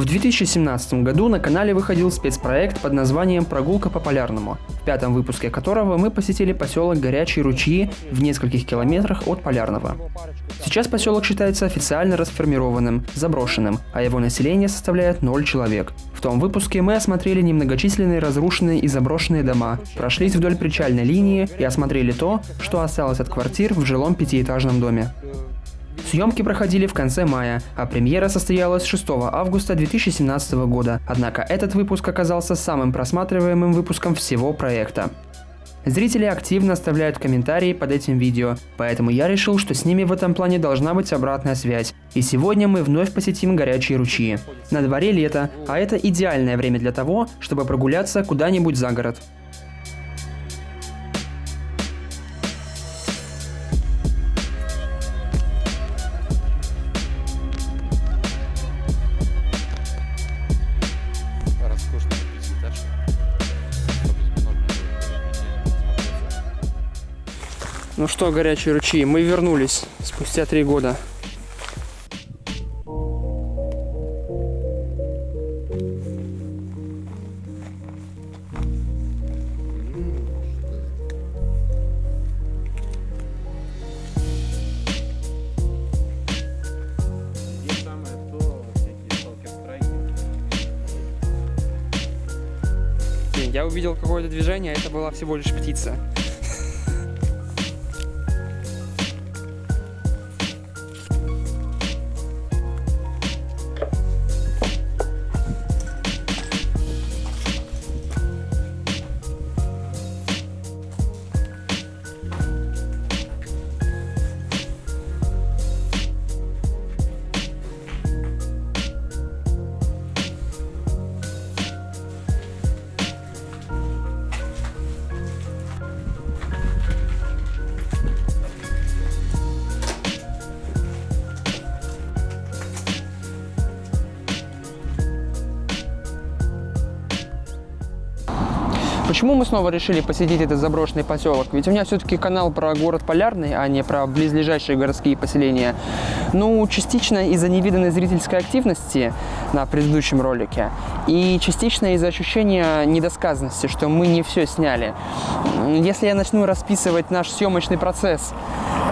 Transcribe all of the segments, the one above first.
В 2017 году на канале выходил спецпроект под названием «Прогулка по Полярному», в пятом выпуске которого мы посетили поселок Горячие ручьи в нескольких километрах от Полярного. Сейчас поселок считается официально расформированным, заброшенным, а его население составляет 0 человек. В том выпуске мы осмотрели немногочисленные разрушенные и заброшенные дома, прошлись вдоль причальной линии и осмотрели то, что осталось от квартир в жилом пятиэтажном доме. Съемки проходили в конце мая, а премьера состоялась 6 августа 2017 года, однако этот выпуск оказался самым просматриваемым выпуском всего проекта. Зрители активно оставляют комментарии под этим видео, поэтому я решил, что с ними в этом плане должна быть обратная связь. И сегодня мы вновь посетим горячие ручьи. На дворе лето, а это идеальное время для того, чтобы прогуляться куда-нибудь за город. Ну что, горячие ручьи, мы вернулись спустя три года. Я увидел какое-то движение, а это была всего лишь птица. Почему мы снова решили посетить этот заброшенный поселок? Ведь у меня все-таки канал про город Полярный, а не про близлежащие городские поселения. Ну, частично из-за невиданной зрительской активности на предыдущем ролике, и частично из-за ощущения недосказанности, что мы не все сняли. Если я начну расписывать наш съемочный процесс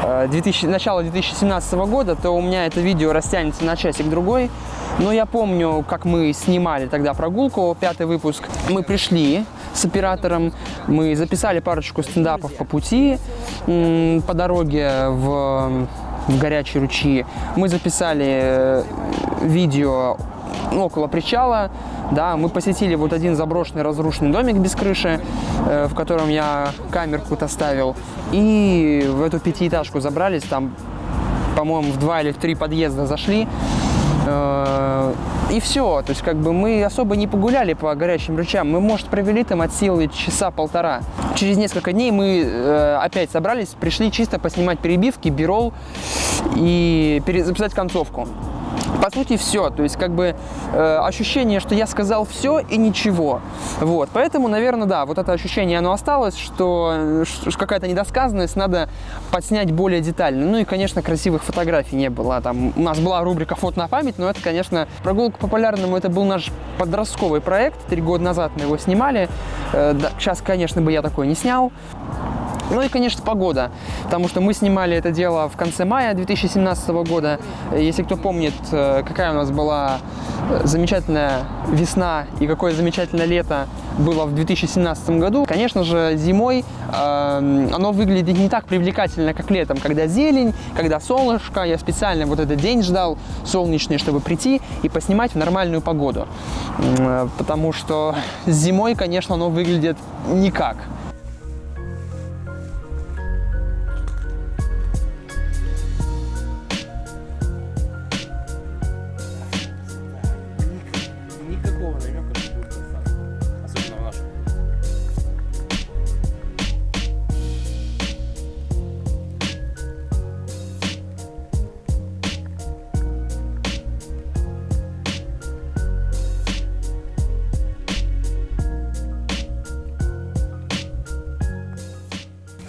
э, 2000, начала 2017 года, то у меня это видео растянется на часик-другой. Но я помню, как мы снимали тогда прогулку, пятый выпуск. Мы пришли с оператором, мы записали парочку стендапов по пути, по дороге в, в горячие ручьи. Мы записали э, видео около причала, да, мы посетили вот один заброшенный разрушенный домик без крыши, э, в котором я камерку-то ставил, и в эту пятиэтажку забрались, там, по-моему, в два или в три подъезда зашли, Э, и все. То есть, как бы мы особо не погуляли по горячим ручьям. Мы, может, провели там от силы часа полтора. Через несколько дней мы э, опять собрались, пришли чисто поснимать перебивки, бирол и перезаписать концовку. По сути, все. То есть, как бы э, ощущение, что я сказал все и ничего. Вот. Поэтому, наверное, да, вот это ощущение, оно осталось, что, что какая-то недосказанность, надо подснять более детально. Ну и, конечно, красивых фотографий не было. Там у нас была рубрика «Фото на память», но это, конечно, прогулка по полярному, это был наш подростковый проект. Три года назад мы его снимали. Э, да, сейчас, конечно, бы я такой не снял. Ну и, конечно, погода, потому что мы снимали это дело в конце мая 2017 года. Если кто помнит, э, какая у нас была э, замечательная весна и какое замечательное лето было в 2017 году, конечно же, зимой э, оно выглядит не так привлекательно, как летом, когда зелень, когда солнышко. Я специально вот этот день ждал солнечный, чтобы прийти и поснимать в нормальную погоду, э, потому что зимой, конечно, оно выглядит никак.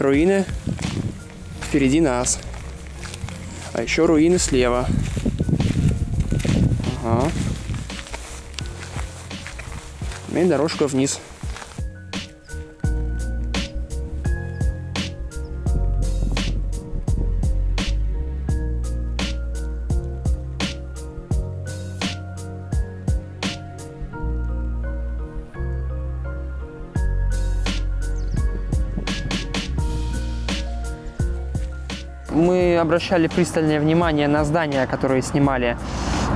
руины впереди нас. А еще руины слева. Ага. И дорожка вниз. Мы обращали пристальное внимание на здания, которые снимали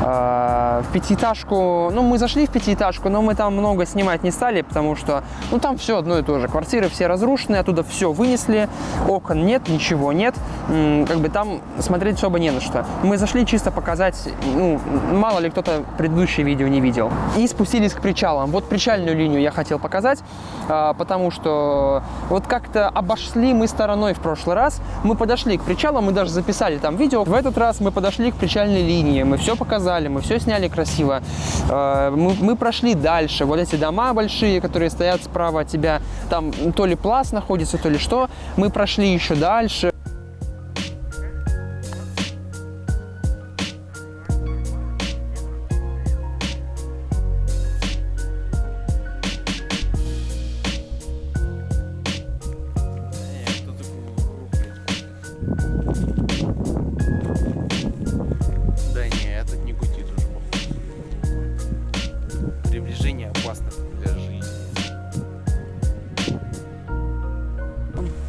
в пятиэтажку. Ну, мы зашли в пятиэтажку, но мы там много снимать не стали, потому что, ну, там все одно и то же. Квартиры все разрушены, оттуда все вынесли, окон нет, ничего нет. Как бы там смотреть особо не на что. Мы зашли чисто показать, ну, мало ли кто-то предыдущее видео не видел. И спустились к причалам. Вот причальную линию я хотел показать, а, потому что вот как-то обошли мы стороной в прошлый раз. Мы подошли к причалам, мы даже записали там видео. В этот раз мы подошли к причальной линии, мы все показали, мы все сняли красиво. А, Мы, мы прошли дальше. Вот эти дома большие, которые стоят справа от тебя, там то ли пласт находится, то ли что. Мы прошли еще дальше.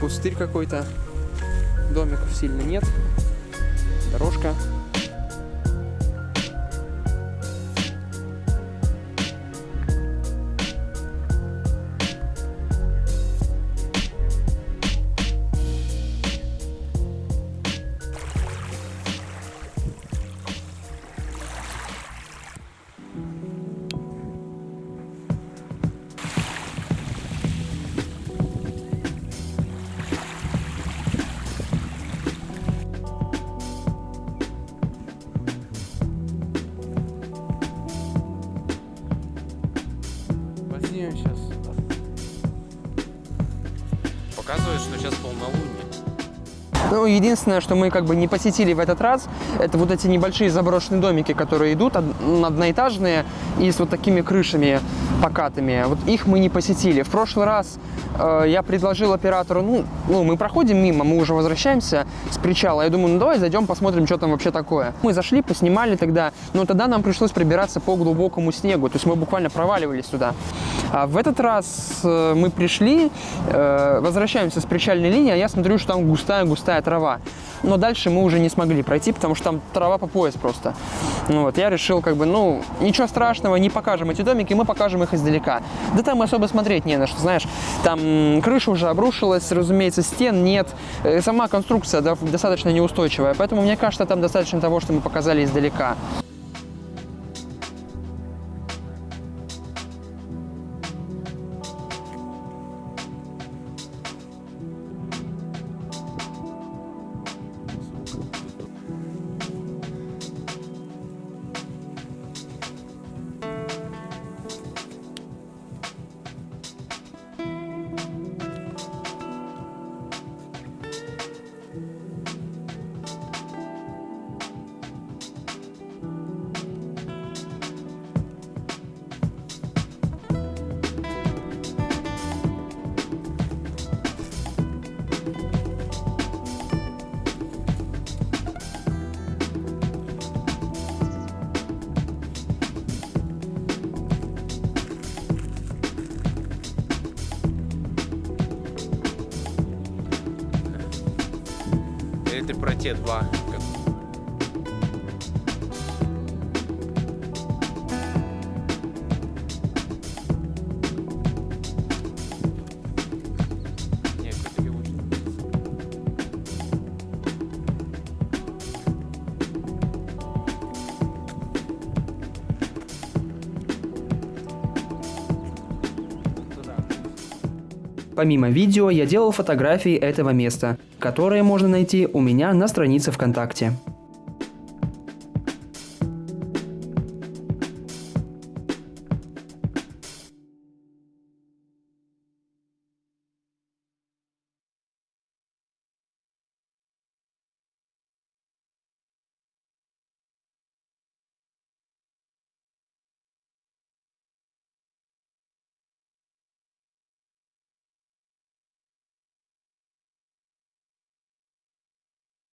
Пустырь какой-то. Домиков сильно нет. Дорожка. Возьмем сейчас. Показывает, что сейчас полнолуние. Ну, единственное, что мы как бы не посетили в этот раз, это вот эти небольшие заброшенные домики, которые идут, одноэтажные и с вот такими крышами покатыми. Вот их мы не посетили. В прошлый раз э, я предложил оператору, ну, ну, мы проходим мимо, мы уже возвращаемся с причала. Я думаю, ну давай зайдем, посмотрим, что там вообще такое. Мы зашли, поснимали тогда, но тогда нам пришлось прибираться по глубокому снегу, то есть мы буквально проваливались туда. А в этот раз э, мы пришли, э, возвращаемся с причальной линии, а я смотрю, что там густая-густая трава. Но дальше мы уже не смогли пройти, потому что там трава по пояс просто. Ну вот, я решил, как бы, ну, ничего страшного, не покажем эти домики, мы покажем их издалека. Да там особо смотреть не на что, знаешь, там крыша уже обрушилась, разумеется, стен нет, э, сама конструкция достаточно неустойчивая, поэтому мне кажется, там достаточно того, что мы показали издалека. Или Помимо видео, я делал фотографии этого места, которые можно найти у меня на странице ВКонтакте.